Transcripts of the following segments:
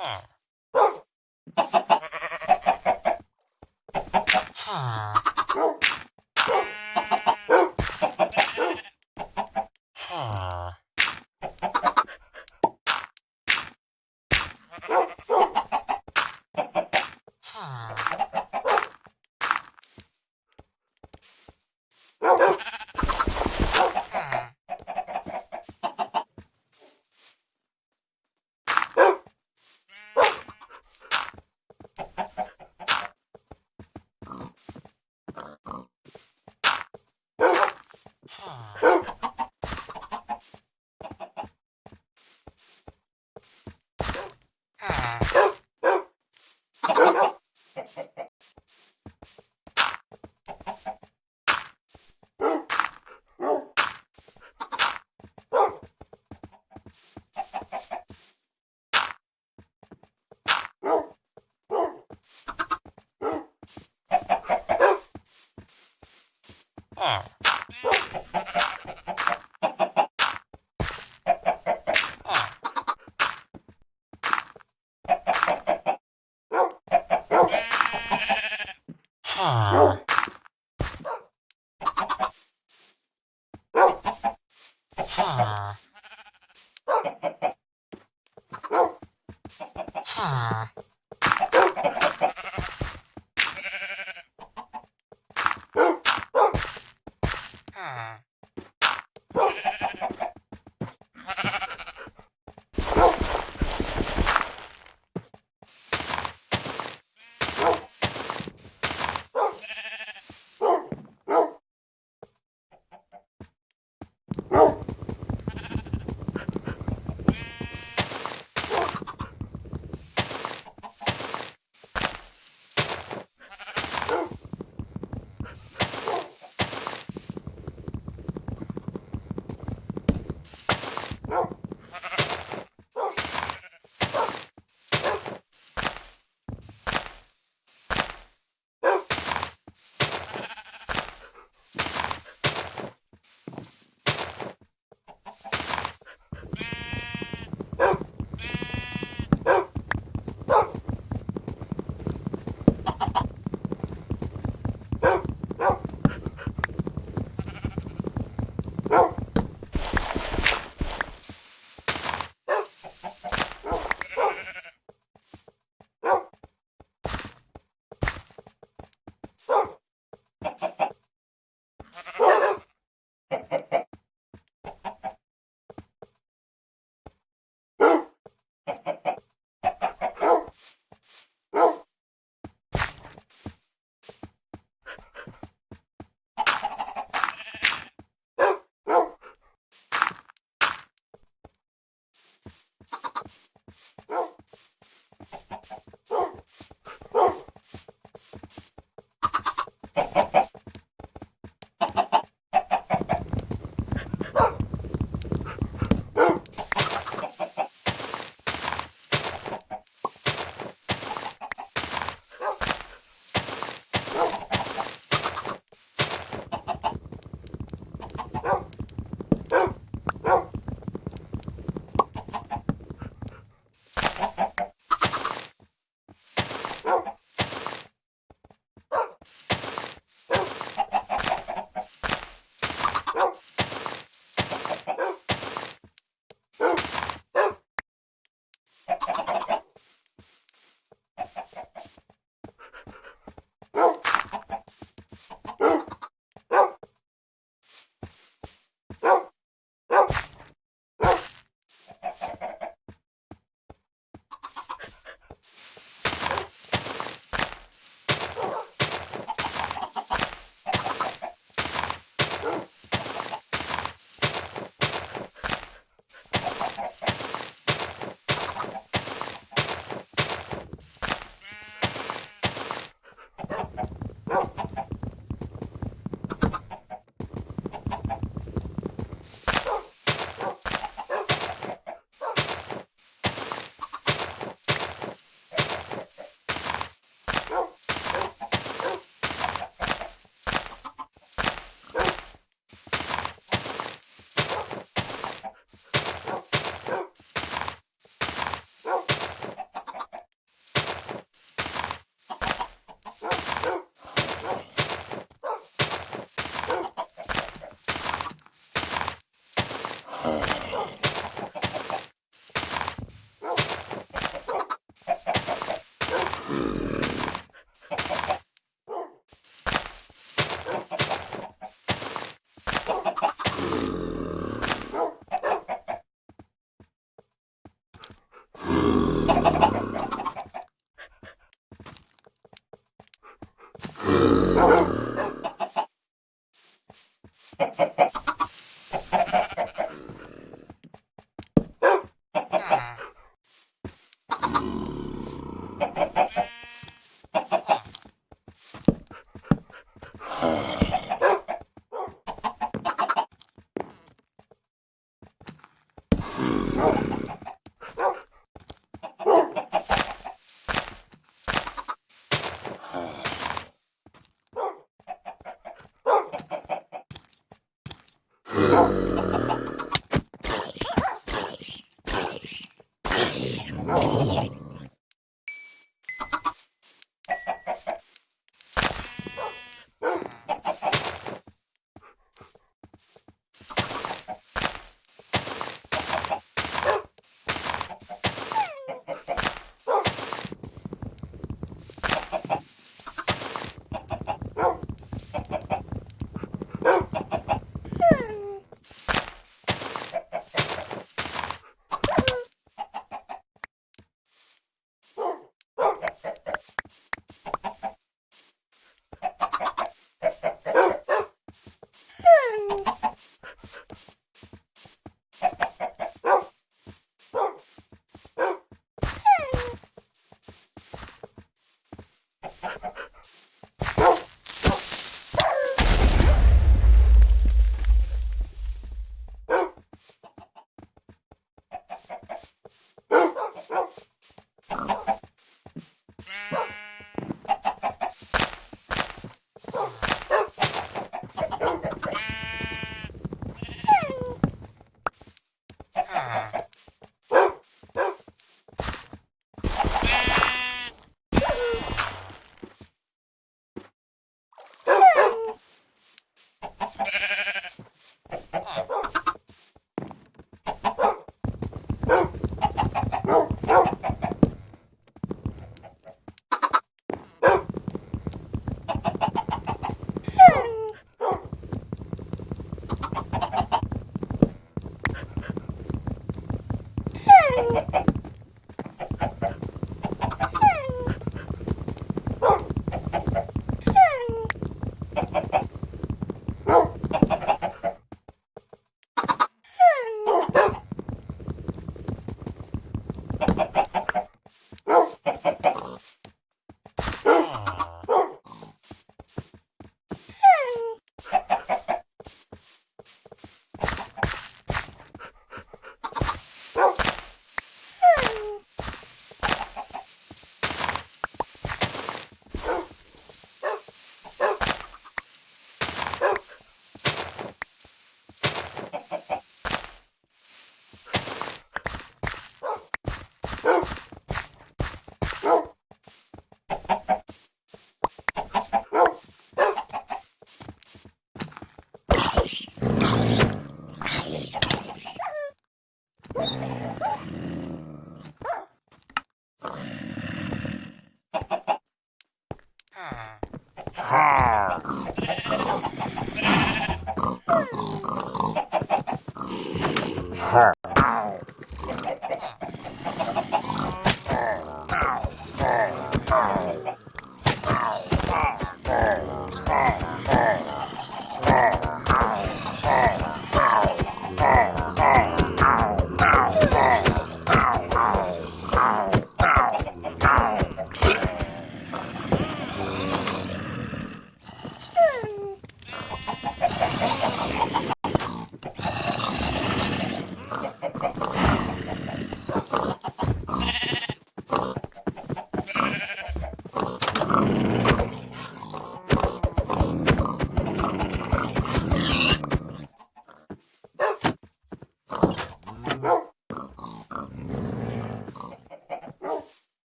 Oh.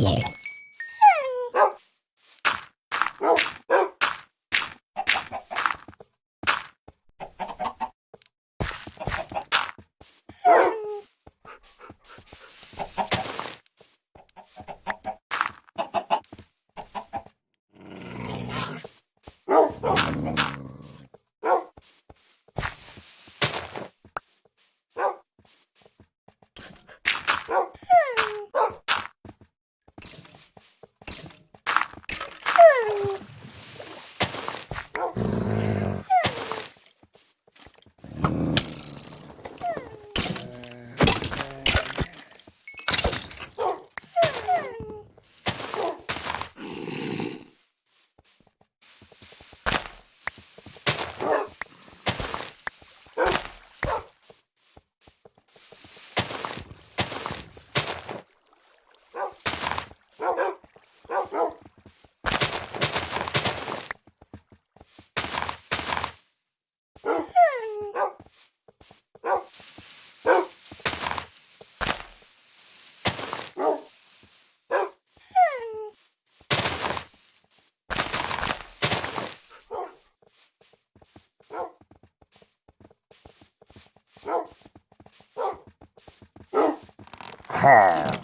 you. Ha!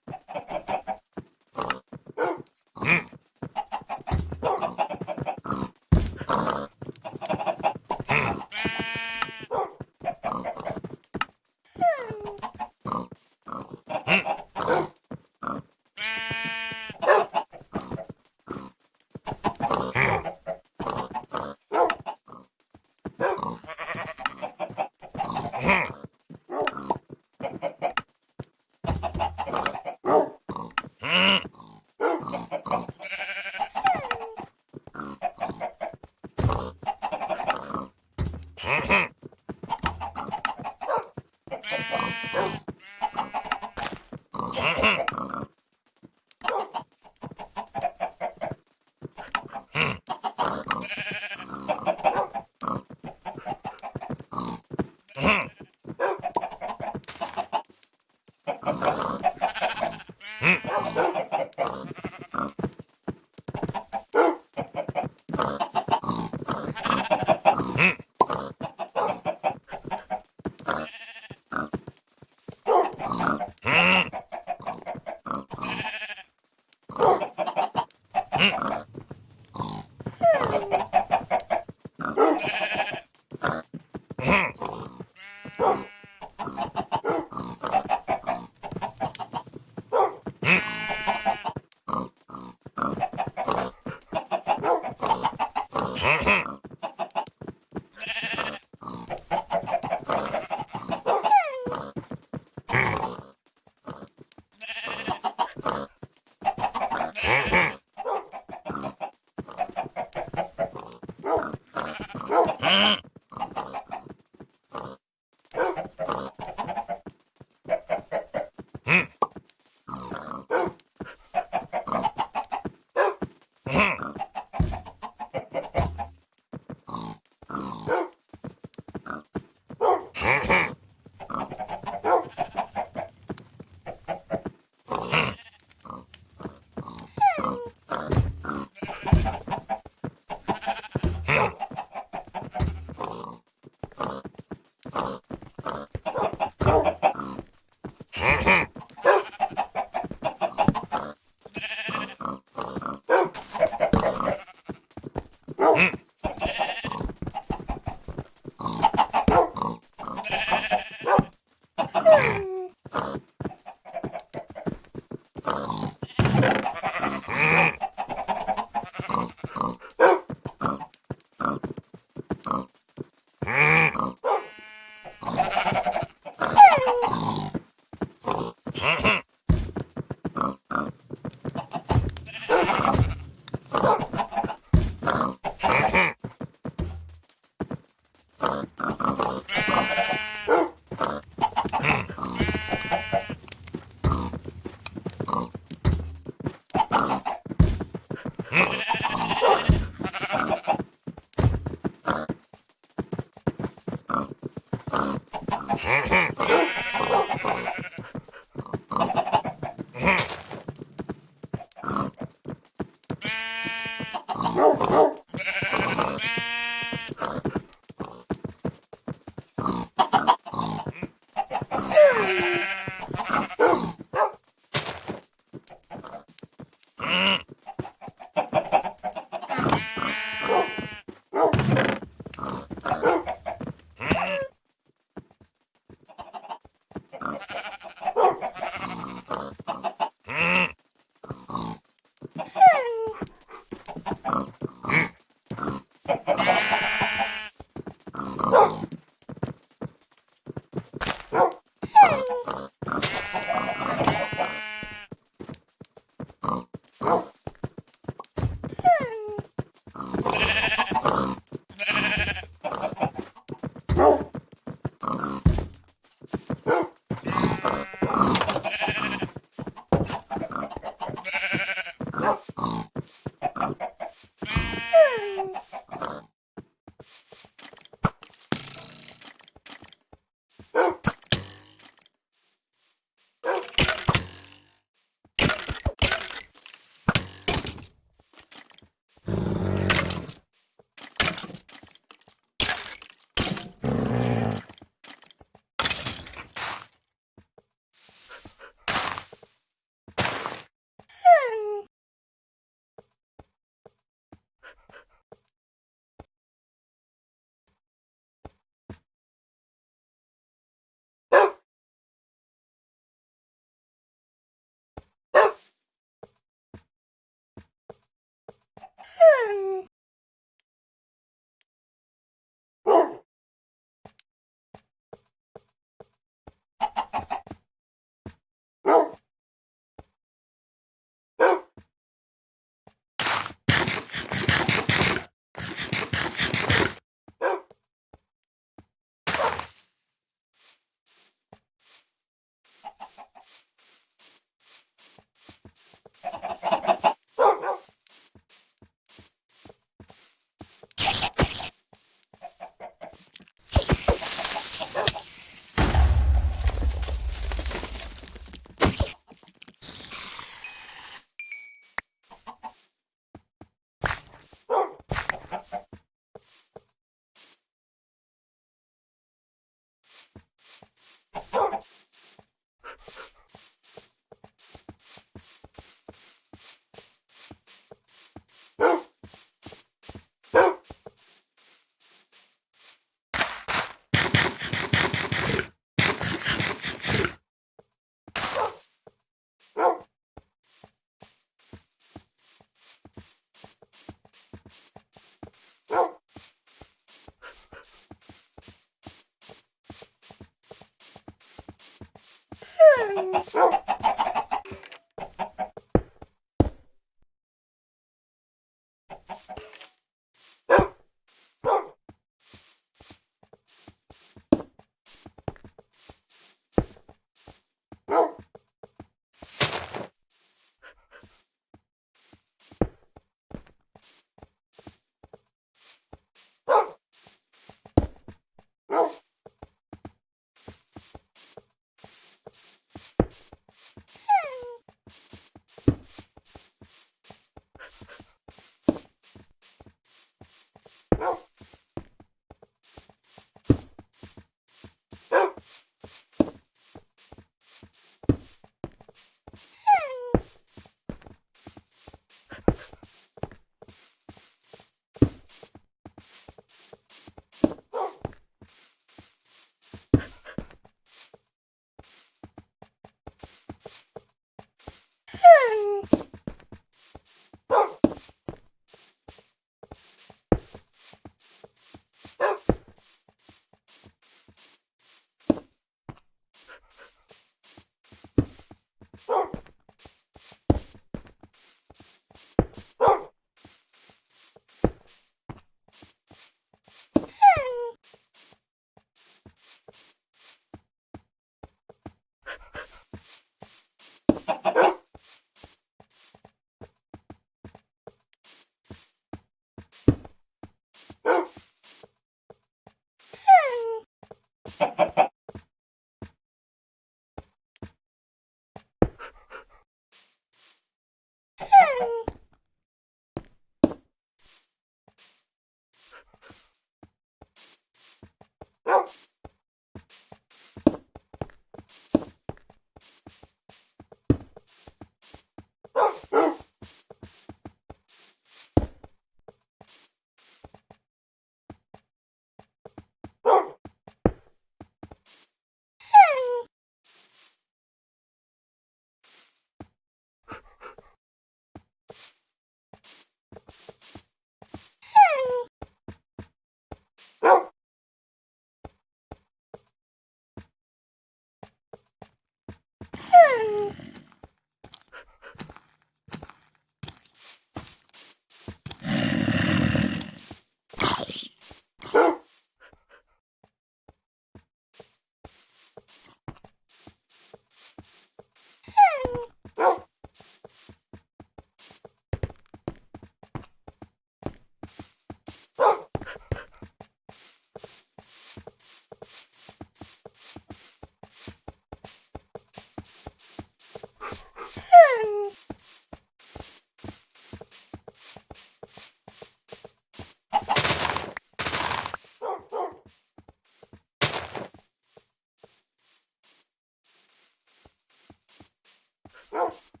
Oh.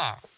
Ah.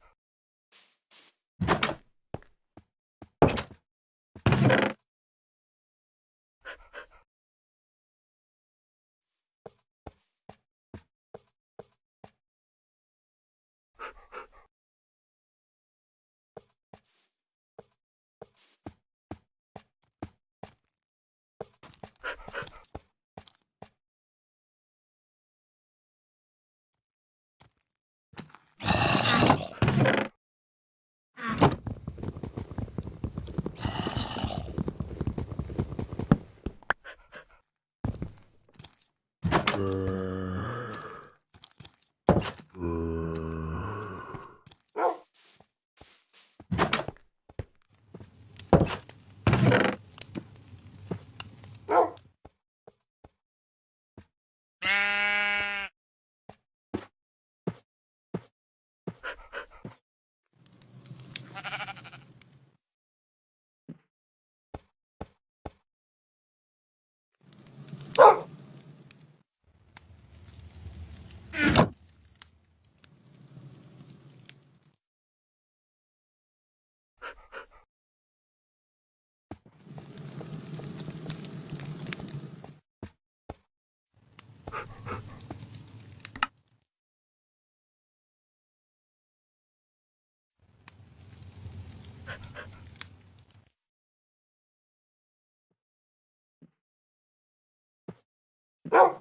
No.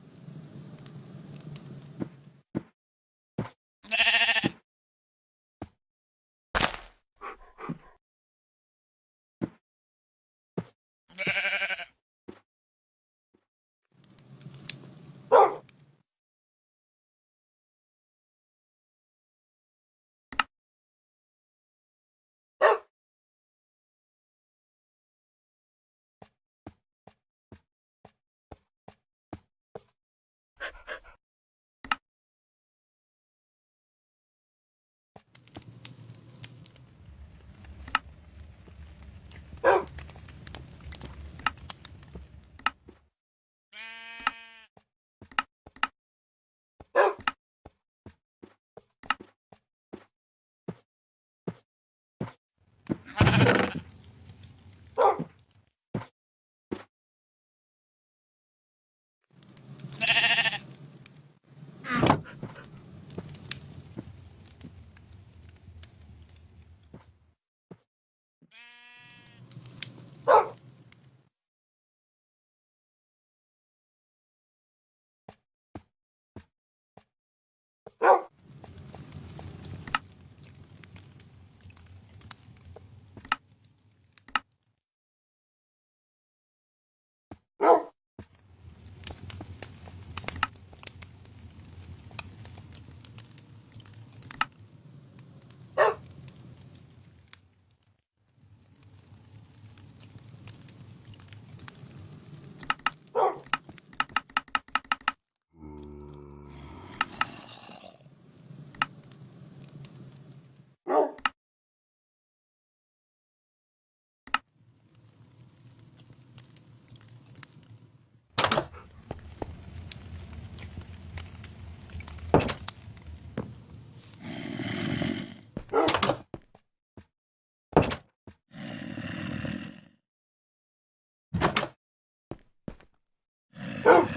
Oh,